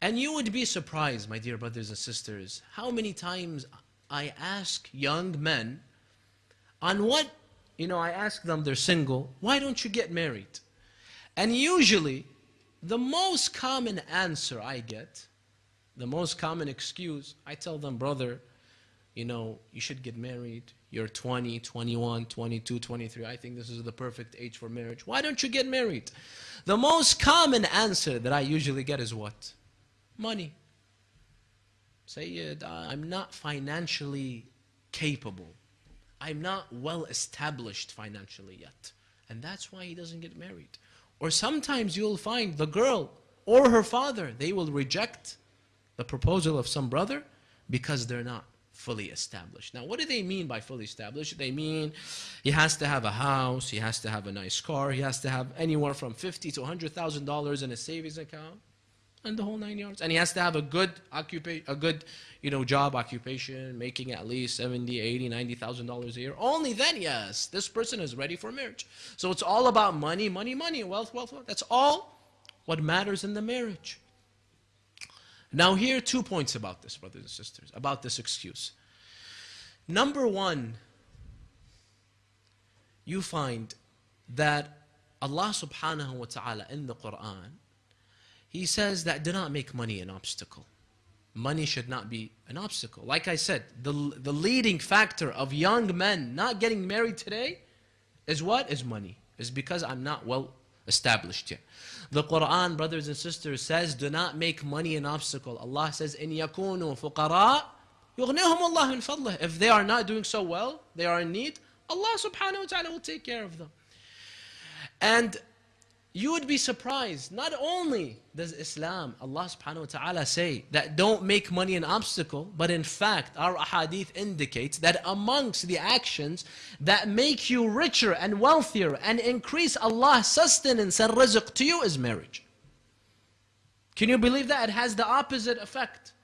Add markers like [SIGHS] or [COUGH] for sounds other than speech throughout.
And you would be surprised, my dear brothers and sisters, how many times I ask young men on what, you know, I ask them, they're single, why don't you get married? And usually, the most common answer I get, the most common excuse, I tell them, brother, you know, you should get married. You're 20, 21, 22, 23. I think this is the perfect age for marriage. Why don't you get married? The most common answer that I usually get is what? Money. Sayyid, uh, I'm not financially capable. I'm not well established financially yet. And that's why he doesn't get married. Or sometimes you'll find the girl or her father, they will reject the proposal of some brother because they're not fully established. Now, what do they mean by fully established? They mean he has to have a house, he has to have a nice car, he has to have anywhere from fifty to hundred thousand dollars in a savings account, and the whole nine yards. And he has to have a good occupation, a good, you know, job occupation, making at least 70, 80, 90,000 dollars a year. Only then, yes, this person is ready for marriage. So it's all about money, money, money, wealth, wealth, wealth. That's all what matters in the marriage. Now, here are two points about this, brothers and sisters, about this excuse. Number one, you find that Allah subhanahu wa ta'ala in the Quran, he says that do not make money an obstacle. Money should not be an obstacle. Like I said, the, the leading factor of young men not getting married today is what? Is money. Is because I'm not well established yet. The Quran, brothers and sisters, says, do not make money an obstacle. Allah says, in yakunu fuqara Allah min fadlih. If they are not doing so well, they are in need, Allah subhanahu wa ta'ala will take care of them. And you would be surprised. Not only does Islam, Allah subhanahu wa ta'ala say that don't make money an obstacle, but in fact, our ahadith indicates that amongst the actions that make you richer and wealthier and increase Allah's sustenance and rizq to you is marriage. Can you believe that? It has the opposite effect.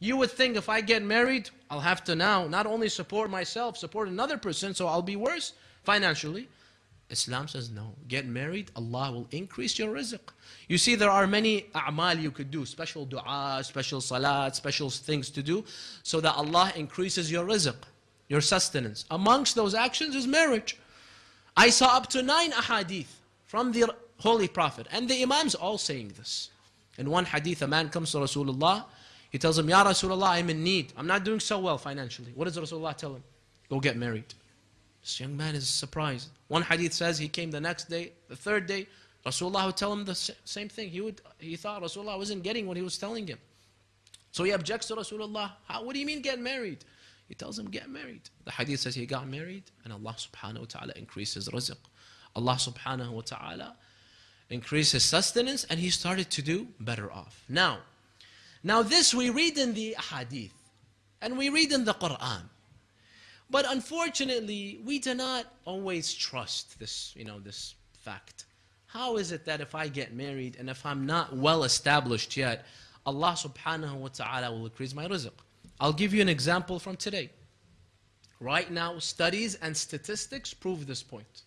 You would think if I get married, I'll have to now not only support myself, support another person, so I'll be worse financially. Islam says no. Get married, Allah will increase your rizq. You see, there are many a'mal you could do, special dua, special salat, special things to do, so that Allah increases your rizq, your sustenance. Amongst those actions is marriage. I saw up to nine ahadith from the Holy Prophet, and the Imams all saying this. In one hadith, a man comes to Rasulullah, he tells him, Ya Rasulullah, I'm in need. I'm not doing so well financially. What does Rasulullah tell him? Go get married. This young man is surprised. One hadith says he came the next day, the third day, Rasulullah would tell him the same thing. He, would, he thought Rasulullah wasn't getting what he was telling him. So he objects to Rasulullah. How, what do you mean get married? He tells him get married. The hadith says he got married and Allah subhanahu wa ta'ala increases rizq. Allah subhanahu wa ta'ala increased his sustenance and he started to do better off. Now, now this we read in the hadith and we read in the Quran. But unfortunately, we do not always trust this, you know, this fact. How is it that if I get married and if I'm not well established yet, Allah subhanahu wa ta'ala will increase my rizq? I'll give you an example from today. Right now, studies and statistics prove this point.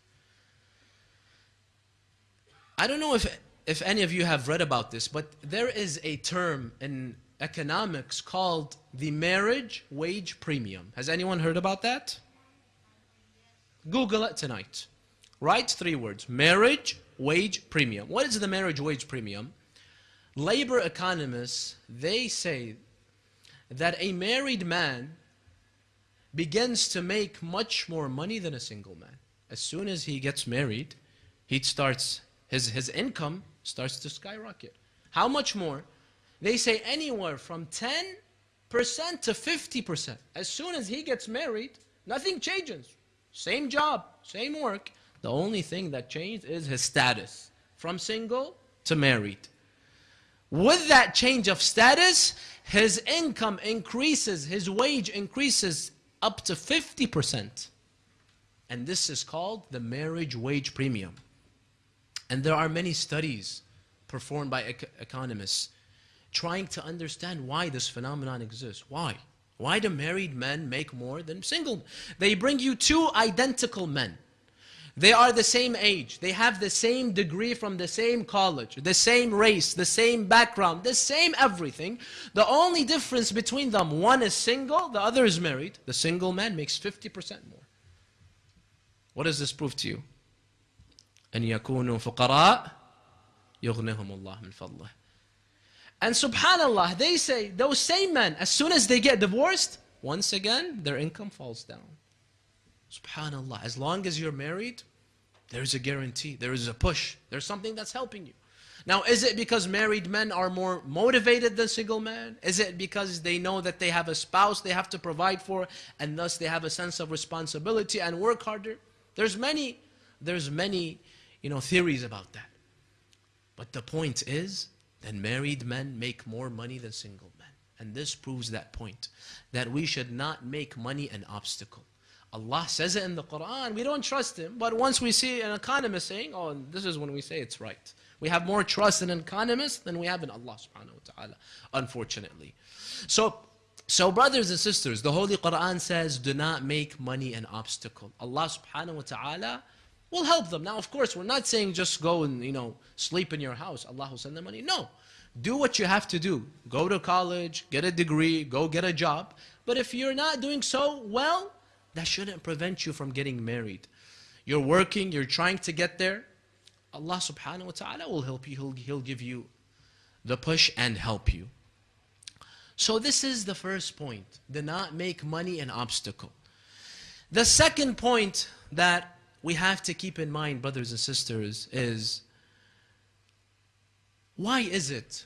I don't know if, if any of you have read about this, but there is a term in economics called the marriage wage premium. Has anyone heard about that? Google it tonight. Write three words marriage wage premium. What is the marriage wage premium? Labor economists, they say that a married man begins to make much more money than a single man. As soon as he gets married, he starts his, his income starts to skyrocket. How much more? They say anywhere from 10% to 50%. As soon as he gets married, nothing changes. Same job, same work. The only thing that changed is his status from single to married. With that change of status, his income increases, his wage increases up to 50%. And this is called the marriage wage premium. And there are many studies performed by economists trying to understand why this phenomenon exists. Why? Why do married men make more than single? They bring you two identical men. They are the same age. They have the same degree from the same college, the same race, the same background, the same everything. The only difference between them, one is single, the other is married. The single man makes 50% more. What does this prove to you? أن يكونوا فقراء يغنيهم الله من فضله. and subhanallah, they say, those same men, as soon as they get divorced, once again, their income falls down. Subhanallah, as long as you're married, there's a guarantee, there is a push, there's something that's helping you. Now, is it because married men are more motivated than single men? Is it because they know that they have a spouse they have to provide for and thus they have a sense of responsibility and work harder? There's many, there's many, you know, theories about that. But the point is that married men make more money than single men. And this proves that point, that we should not make money an obstacle. Allah says it in the Quran. We don't trust Him. But once we see an economist saying, oh, this is when we say it's right. We have more trust in an economist than we have in Allah subhanahu wa ta'ala, unfortunately. So, so brothers and sisters, the Holy Quran says, do not make money an obstacle. Allah subhanahu wa ta'ala will help them. Now, of course, we're not saying just go and, you know, sleep in your house. Allah will send them money. No. Do what you have to do. Go to college, get a degree, go get a job. But if you're not doing so well, that shouldn't prevent you from getting married. You're working, you're trying to get there. Allah subhanahu wa ta'ala will help you. He'll, he'll give you the push and help you. So this is the first point. Do not make money an obstacle. The second point that we have to keep in mind, brothers and sisters, is why is it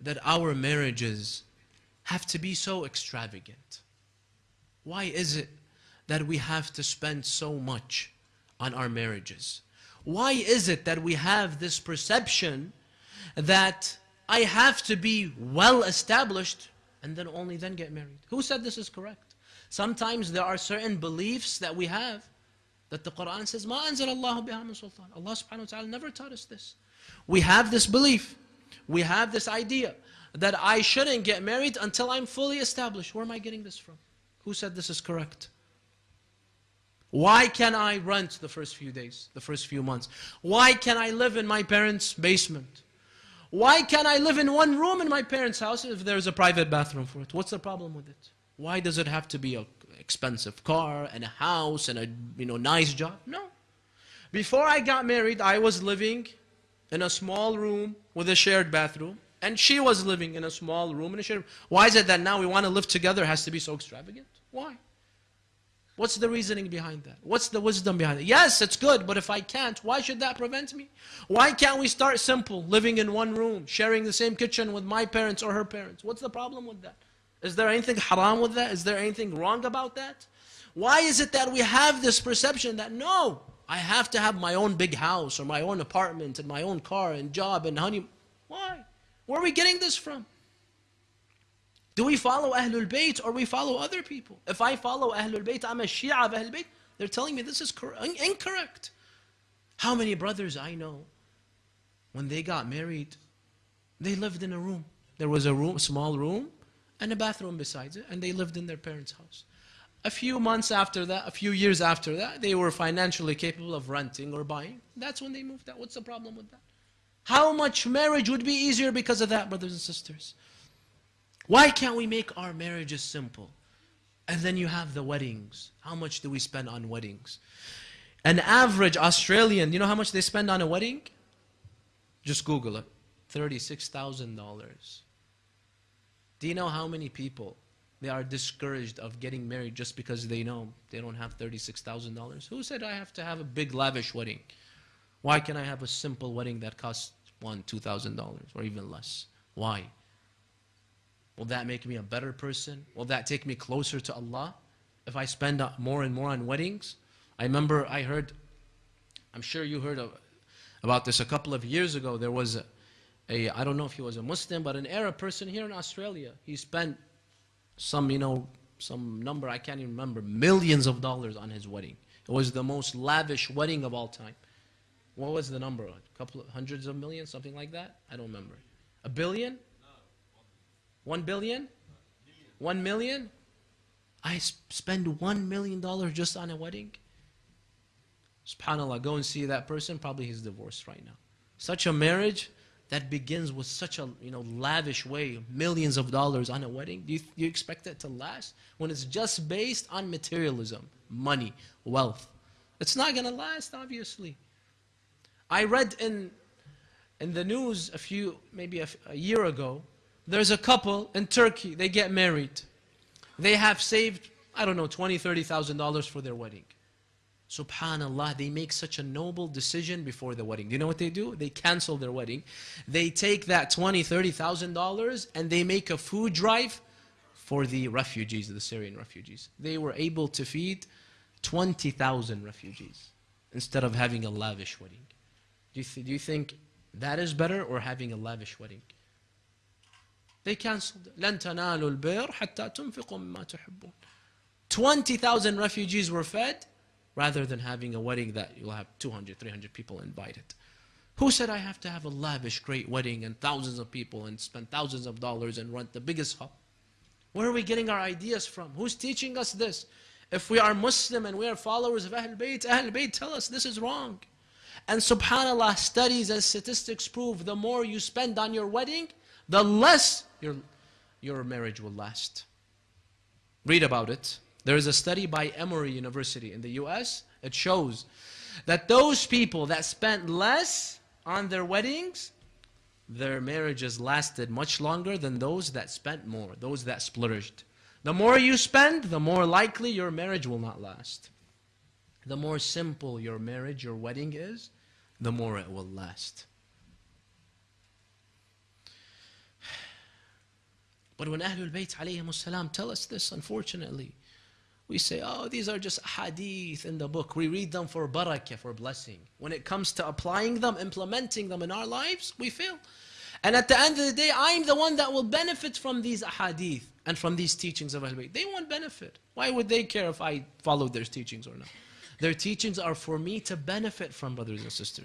that our marriages have to be so extravagant? Why is it that we have to spend so much on our marriages? Why is it that we have this perception that I have to be well established and then only then get married? Who said this is correct? Sometimes there are certain beliefs that we have that the Quran says, Ma anzal Allah biha sultan. Allah subhanahu wa ta'ala never taught us this. We have this belief. We have this idea that I shouldn't get married until I'm fully established. Where am I getting this from? Who said this is correct? Why can I rent the first few days, the first few months? Why can I live in my parents' basement? Why can I live in one room in my parents' house if there's a private bathroom for it? What's the problem with it? Why does it have to be an expensive car and a house and a you know nice job? No. Before I got married, I was living in a small room with a shared bathroom. And she was living in a small room in a shared. Why is it that now we want to live together has to be so extravagant? Why? What's the reasoning behind that? What's the wisdom behind it? Yes, it's good, but if I can't, why should that prevent me? Why can't we start simple, living in one room, sharing the same kitchen with my parents or her parents? What's the problem with that? Is there anything haram with that? Is there anything wrong about that? Why is it that we have this perception that no, I have to have my own big house or my own apartment and my own car and job and honey? Why? Where are we getting this from? Do we follow Ahlul Bayt or we follow other people? If I follow Ahlul Bayt, I'm a Shia of Ahlul Bayt. They're telling me this is incorrect. How many brothers I know, when they got married, they lived in a room. There was a room, small room, and a bathroom besides it, and they lived in their parents' house. A few months after that, a few years after that, they were financially capable of renting or buying. That's when they moved out. What's the problem with that? How much marriage would be easier because of that, brothers and sisters? Why can't we make our marriages simple? And then you have the weddings. How much do we spend on weddings? An average Australian, you know how much they spend on a wedding? Just Google it. $36,000. Do you know how many people they are discouraged of getting married just because they know they don't have $36,000? Who said I have to have a big lavish wedding? Why can I have a simple wedding that costs one, two thousand dollars or even less? Why? Will that make me a better person? Will that take me closer to Allah? If I spend more and more on weddings? I remember I heard, I'm sure you heard of, about this a couple of years ago. There was a, a, I don't know if he was a Muslim, but an Arab person here in Australia. He spent some, you know, some number, I can't even remember, millions of dollars on his wedding. It was the most lavish wedding of all time. What was the number? A couple of hundreds of millions, something like that? I don't remember. A billion? One billion? One million? I spend one million dollars just on a wedding? Subhanallah, go and see that person, probably he's divorced right now. Such a marriage that begins with such a you know lavish way, millions of dollars on a wedding. Do you, you expect it to last when it's just based on materialism, money, wealth? It's not going to last, obviously. I read in in the news a few, maybe a, a year ago, there's a couple in Turkey. They get married. They have saved, I don't know, twenty, thirty thousand dollars for their wedding. Subhanallah, they make such a noble decision before the wedding. Do you know what they do? They cancel their wedding. They take that twenty, thirty thousand dollars and they make a food drive for the refugees, the Syrian refugees. They were able to feed twenty thousand refugees instead of having a lavish wedding. Do you, th- do you think that is better or having a lavish wedding? They canceled. لن تنالوا البر حتى تنفقوا مما تحبون. 20,000 refugees were fed rather than having a wedding that you'll have 200, 300 people invited. Who said I have to have a lavish, great wedding and thousands of people and spend thousands of dollars and rent the biggest hall? Where are we getting our ideas from? Who's teaching us this? If we are Muslim and we are followers of Ahl Bayt, Ahl Bayt tell us this is wrong. And subhanAllah, studies and statistics prove the more you spend on your wedding, the less your, your marriage will last. Read about it. There is a study by Emory University in the US. It shows that those people that spent less on their weddings, their marriages lasted much longer than those that spent more, those that splurged. The more you spend, the more likely your marriage will not last. The more simple your marriage, your wedding is, the more it will last. [SIGHS] But when Ahlul Bayt alayhim tell us this, unfortunately, we say, oh, these are just hadith in the book. We read them for barakah, for blessing. When it comes to applying them, implementing them in our lives, we fail. And at the end of the day, I'm the one that will benefit from these hadith and from these teachings of Ahlul Bayt. They won't benefit. Why would they care if I followed their teachings or not? Their teachings are for me to benefit from, brothers and sisters.